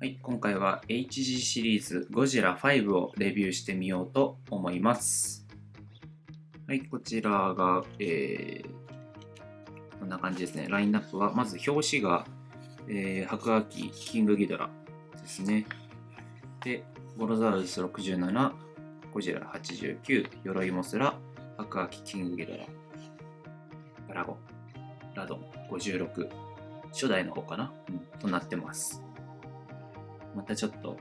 はい、今回は HG シリーズゴジラ5をレビューしてみようと思います。はい、こちらが、えー、こんな感じですね。ラインナップは、まず表紙が、えー、白亜紀キングギドラですね。で、ゴロザウルス67、ゴジラ89、鎧モスラ、白亜紀キングギドラ、ガラゴ、ラドン56、初代の方かな、うん、となってます。またちょっと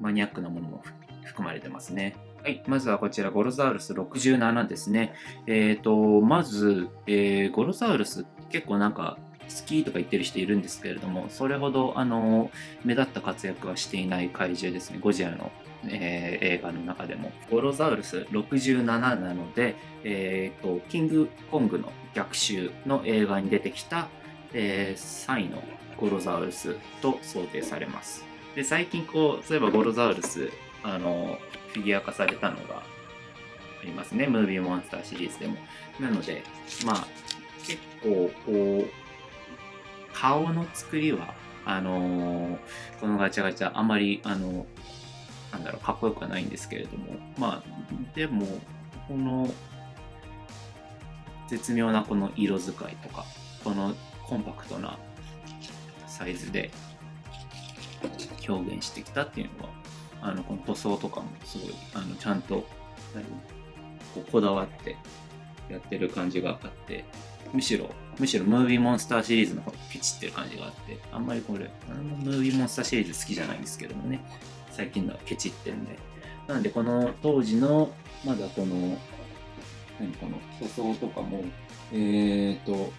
マニアックなものも含まれてますね。はい、まずはこちら、ゴロザウルス67ですね。えっ、ー、と、まず、えー、ゴロザウルス結構なんか好きとか言ってる人いるんですけれども、それほどあの目立った活躍はしていない怪獣ですね、ゴジラの、えー、映画の中でも。ゴロザウルス67なので、えーと、キングコングの逆襲の映画に出てきた、えー、3位のゴロザウルスと想定されます。で最近こうそういえばゴロザウルスあのフィギュア化されたのがありますね。ムービーモンスターシリーズでも。なのでまあ結構こう顔の作りはあのー、このガチャガチャあまりあのなんだろうかっこよくはないんですけれども。まあでもこの絶妙なこの色使いとかこのコンパクトなサイズで表現してきたっていうのはあのこの塗装とかもすごいあのちゃんとここだわってやってる感じがあってむしろむしろムービーモンスターシリーズの方がピチってる感じがあってあんまりこれあのムービーモンスターシリーズ好きじゃないんですけどもね最近のはケチってんで。なのでこの当時のまだこの何この塗装とかもえっ、ー、と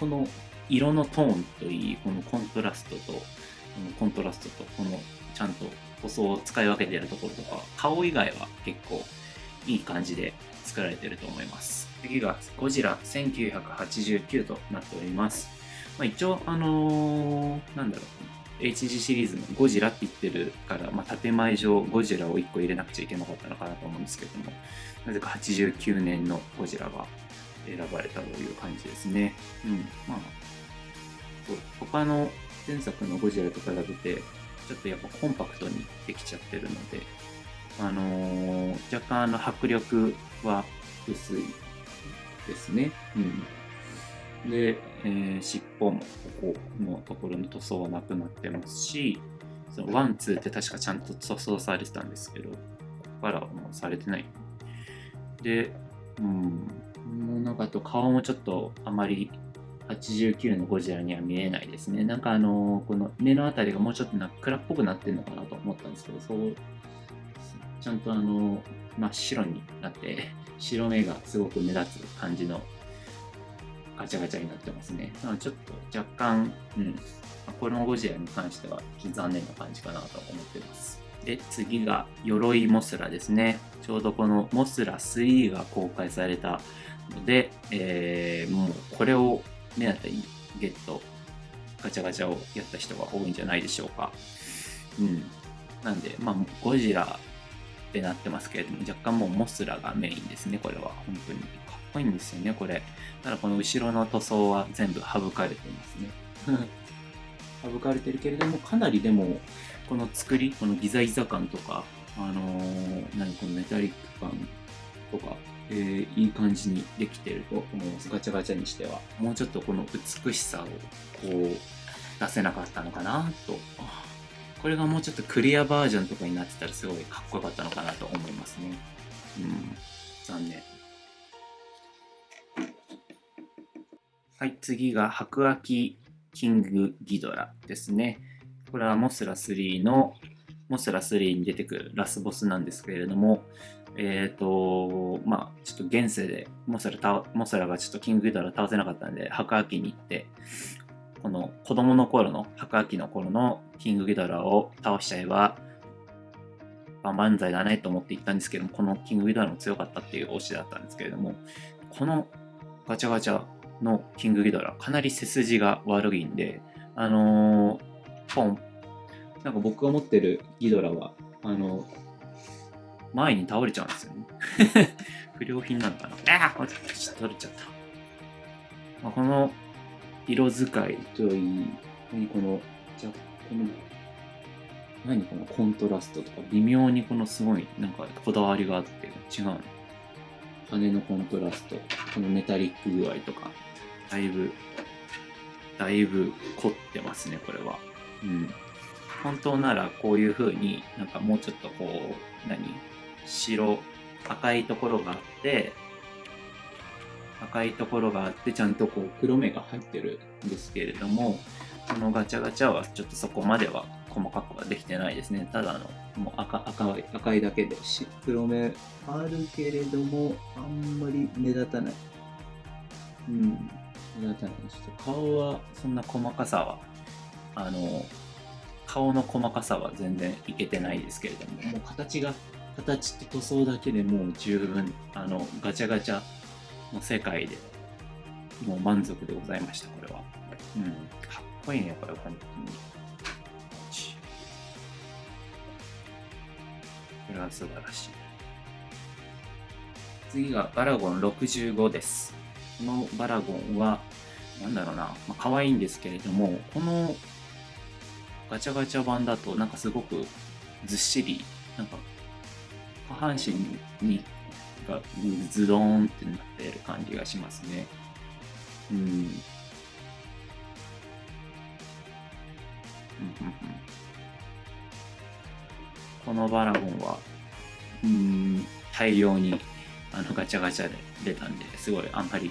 この色のトーンといいこのコントラストとコントラストとこのちゃんと塗装を使い分けているところとか顔以外は結構いい感じで作られてると思います次がゴジラ1989となっております、まあ、一応あのー、なんだろう HG シリーズのゴジラって言ってるから、まあ、建前上ゴジラを1個入れなくちゃいけなかったのかなと思うんですけどもなぜか89年のゴジラが選ばれたという感じですね。うん。まあ、他の前作のゴジラと比べて、ちょっとやっぱコンパクトにできちゃってるので、あのー、若干の迫力は薄いですね。うん。で、えー、尻尾もここのところの塗装はなくなってますし、そのワン、ツーって確かちゃんと塗装されてたんですけど、ここからはもうされてない。で、うん、もうなんかと顔もちょっとあまり89のゴジラには見えないですね。なんかあの、この目のあたりがもうちょっとな暗っぽくなってるのかなと思ったんですけど、そう、ちゃんとあの、真っ白になって、白目がすごく目立つ感じのガチャガチャになってますね。なのでちょっと若干、うん、このゴジラに関しては残念な感じかなと思ってます。で、次が鎧モスラですね。ちょうどこのモスラ3が公開されたので、えー、もうこれを目当てにゲット、ガチャガチャをやった人が多いんじゃないでしょうか。うん。なんで、まあ、ゴジラってなってますけれども、若干もうモスラがメインですね、これは。本当に。かっこいいんですよね、これ。ただこの後ろの塗装は全部省かれてますね。省かれてるけれども、かなりでも、この作り、このギザギザ感とか、あのー、何このメタリック感とか、えー、いい感じにできてると思います。ガチャガチャにしては。もうちょっとこの美しさをこう出せなかったのかなと。これがもうちょっとクリアバージョンとかになってたらすごいかっこよかったのかなと思いますね。うん。残念。はい、次が白亜紀キングギドラですね。これはモスラ3のモスラ3に出てくるラスボスなんですけれども、えっ、ー、と、まあ、ちょっと現世でモスラモスラがちょっとキングギドラ倒せなかったんで、白亜紀に行って、この子供の頃の、白亜紀の頃のキングギドラを倒しちゃえば、万々歳だねと思って行ったんですけども、このキングギドラも強かったっていう推しだったんですけれども、このガチャガチャのキングギドラ、かなり背筋が悪いんで、あのー、ポン、なんか僕が持ってるギドラは、あの、前に倒れちゃうんですよね。不良品なのかなああ取れちゃった。まあ、この色使いといい、この、じゃこの何このコントラストとか微妙にこのすごいなんかこだわりがあって違うの羽のコントラストこのメタリック具合とかだいぶだいぶ凝ってますねこれはうん本当ならこういう風になんかもうちょっとこう何？白赤いところがあって赤いところがあってちゃんとこう黒目が入ってるんですけれどもこのガチャガチャはちょっとそこまでは細かくはできてないですね。ただのもう赤赤い赤いだけでし黒目あるけれどもあんまり目立たない。うん目立たない。ちょっと顔はそんな細かさはあの顔の細かさは全然いけてないですけれどももう形が形と塗装だけでもう十分あのガチャガチャの世界でもう満足でございましたこれは。うんかっこいいねこれ本当に。これは素晴らしい。次がバラゴン65です。このバラゴンはなんだろうな、まあ、可愛いんですけれどもこのガチャガチャ版だとなんかすごくずっしりなんか下半身にがズドーンってなってる感じがしますね。うん。うんうんうんこのバラゴンは、うん、大量にあのガチャガチャで出たんで、すごいあんまり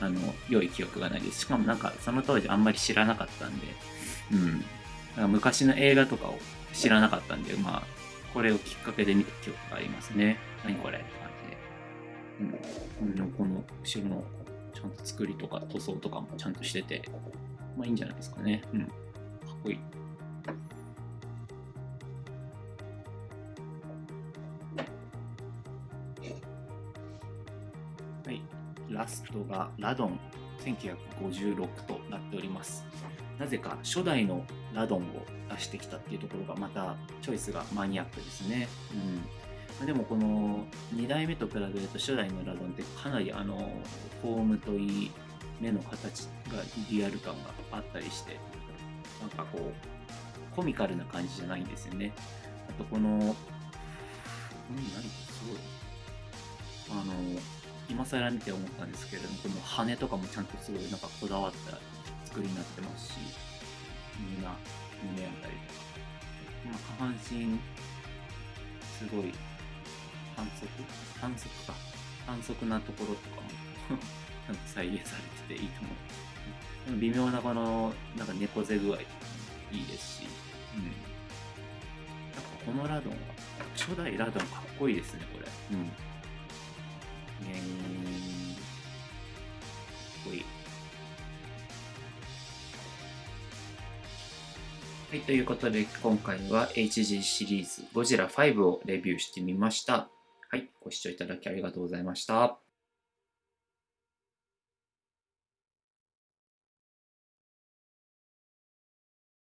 あの良い記憶がないです。しかもなんかその当時あんまり知らなかったんで、うん、昔の映画とかを知らなかったんで、まあ、これをきっかけで見た記憶がありますね。何これって感じで。うん、この後ろのちゃんと作りとか塗装とかもちゃんとしてて、まあいいんじゃないですかね。うん。かっこいい。はい。ラストがラドン1956となっております。なぜか初代のラドンを出してきたっていうところがまたチョイスがマニアックですね。うん、でもこの2代目と比べると初代のラドンってかなりあのフォームといい目の形がリアル感があったりしてなんかこうコミカルな感じじゃないんですよね。あとこの、うん、何すごい。あの、今更見て思ったんですけれども、この羽とかもちゃんとすごいなんかこだわった作りになってますし、胸、胸あたりとか。まあ、下半身、すごい反則？反則か。反則なところとかも ちゃんと再現されてていいと思う。微妙なこの、なんか猫背具合とかもいいですし、うん。なんかこのラドンは、初代ラドンかっこいいですね、これ。うん。えー、かっこいい。はい、ということで今回は HG シリーズゴジラ5をレビューしてみました。はい、ご視聴いただきありがとうございました。